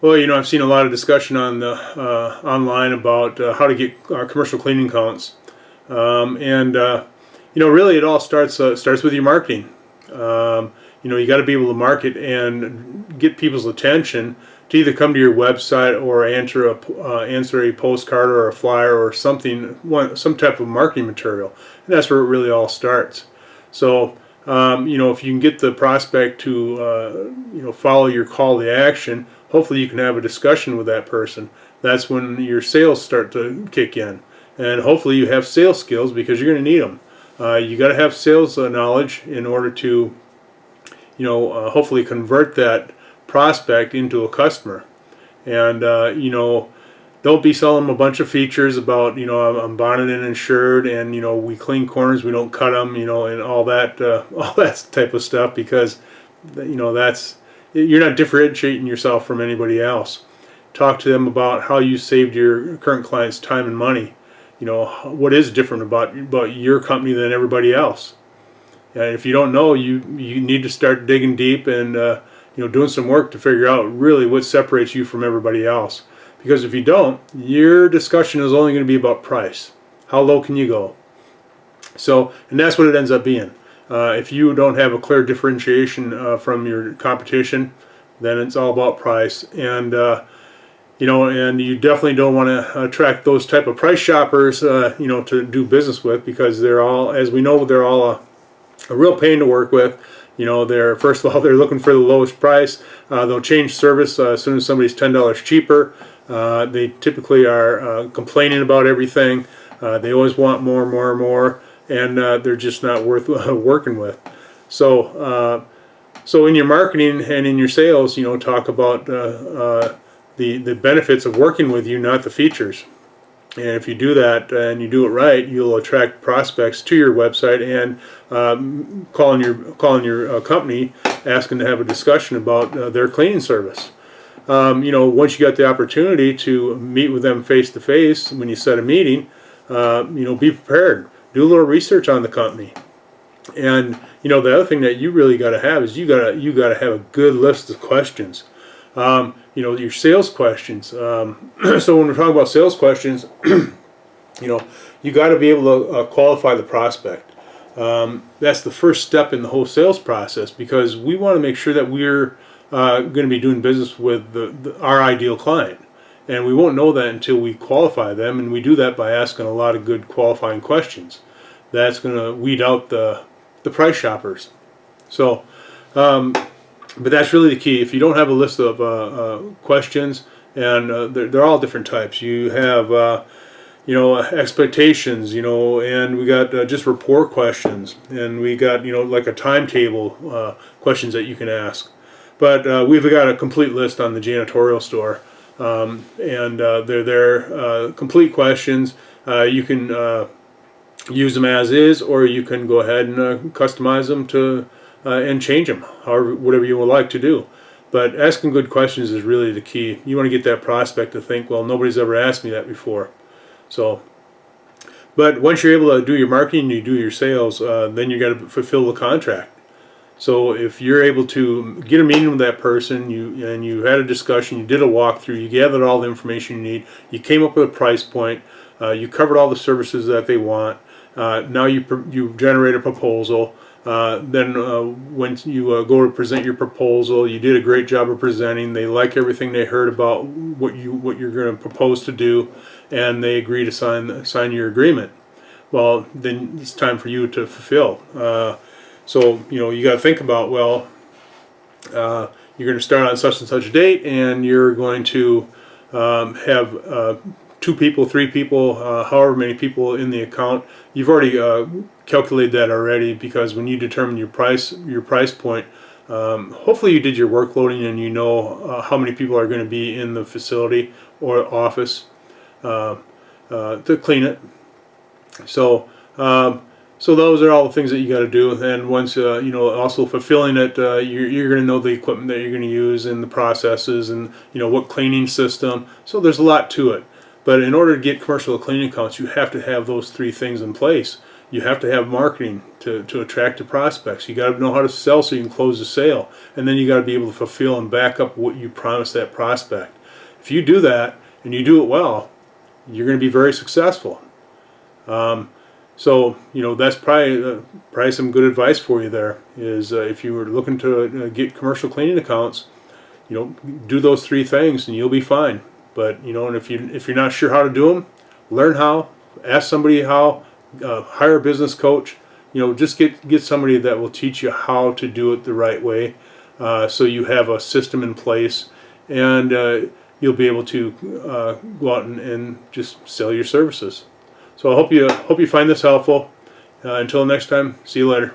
Well, you know, I've seen a lot of discussion on the uh, online about uh, how to get uh, commercial cleaning counts, um, and uh, you know, really, it all starts uh, starts with your marketing. Um, you know, you got to be able to market and get people's attention to either come to your website or answer a uh, answer a postcard or a flyer or something, one, some type of marketing material, and that's where it really all starts. So. Um, you know, if you can get the prospect to, you know, follow your call to action, hopefully you can have a discussion with that person. That's when your sales start to kick in. And hopefully you have sales skills because you're going to need them. Uh, you got to have sales uh, knowledge in order to, you know, uh, hopefully convert that prospect into a customer. And, uh, you know, don't be selling them a bunch of features about, you know, I'm, I'm bonded and insured and, you know, we clean corners, we don't cut them, you know, and all that, uh, all that type of stuff because, you know, that's, you're not differentiating yourself from anybody else. Talk to them about how you saved your current clients time and money. You know, what is different about, about your company than everybody else. And if you don't know, you, you need to start digging deep and, uh, you know, doing some work to figure out really what separates you from everybody else. Because if you don't, your discussion is only going to be about price. How low can you go? So, and that's what it ends up being. Uh, if you don't have a clear differentiation uh, from your competition, then it's all about price. And uh, you know, and you definitely don't want to attract those type of price shoppers, uh, you know, to do business with because they're all, as we know, they're all a, a real pain to work with. You know, they're first of all they're looking for the lowest price. Uh, they'll change service as soon as somebody's ten dollars cheaper. they typically are complaining about everything. they always want more, more, more and uh, they're just not worth working with. So, uh, so in your marketing and in your sales, you know, talk about uh, uh, the the benefits of working with you, not the features. And if you do that and you do it right, you'll attract prospects to your website and um, calling your calling your uh, company, asking to have a discussion about their cleaning service. Um, you know, once you got the opportunity to meet with them face to face, when you set a meeting, you know, be prepared do a little research on the company. And you know the other thing that you really got to have is you got to you got to have a good list of questions. Um, you know your sales questions. Um, so when we're talking about sales questions, you know you got to be able to uh, qualify the prospect. Um, that's the first step in the whole sales process because we want to make sure that we're uh, going to be doing business with the, the, our ideal client. And we won't know that until we qualify them, and we do that by asking a lot of good qualifying questions. That's going to weed out the, the price shoppers. So, um, but that's really the key. If you don't have a list of uh, uh, questions, and uh, they're, they're, all different types. You have, uh, you know, expectations, you know, and we got uh, just rapport questions, and we got, you know, like a timetable uh, questions that you can ask. But we've got a complete list on the janitorial store. Um, and uh, they're there uh, complete questions. Uh, you can uh, use them as is, or you can go ahead and uh, customize them to and change them, however, whatever you would like to do. But asking good questions is really the key. You want to get that prospect to think, well, nobody's ever asked me that before. So, but once you're able to do your marketing, you do your sales, then you got to fulfill the contract. So if you're able to get a meeting with that person, you and you had a discussion, you did a walkthrough, you gathered all the information you need, you came up with a price point, uh, you covered all the services that they want. Uh, now you you generate a proposal. Uh, then uh, when you uh, go to present your proposal, you did a great job of presenting. They like everything they heard about what you what you're going to propose to do, and they agree to sign sign your agreement. Well, then it's time for you to fulfill. So, you know, you got to think about, well, uh, you're going to start on such and such a date and you're going to um, have uh, two people, three people, uh, however many people in the account. You've already uh, calculated that already because when you determine your price, your price point, um, hopefully you did your work loading and you know uh, how many people are going to be in the facility or office uh, to clean it. So um, so those are all the things that you got to do. And once, uh, you know, also fulfilling it, uh, you're, you're going to know the equipment that you're going to use and the processes and, you know, what cleaning system. So there's a lot to it. But in order to get commercial cleaning accounts, you have to have those three things in place. you have to have marketing to, to attract the prospects. You got to know how to sell so you can close the sale. And then you got to be able to fulfill and back up what you promised that prospect. If you do that and you do it well, you're going to be very successful. Um, so you know that's probably uh, probably some good advice for you there. Is uh, if you were looking to uh, get commercial cleaning accounts, you know, do those three things and you'll be fine. But you know, and if you if you're not sure how to do them, learn how. Ask somebody how. Uh, hire a business coach. You know, just get get somebody that will teach you how to do it the right way, uh, so you have a system in place, and uh, you'll be able to go out and, and just sell your services. So I hope you hope you find this helpful. Uh, until next time, see you later.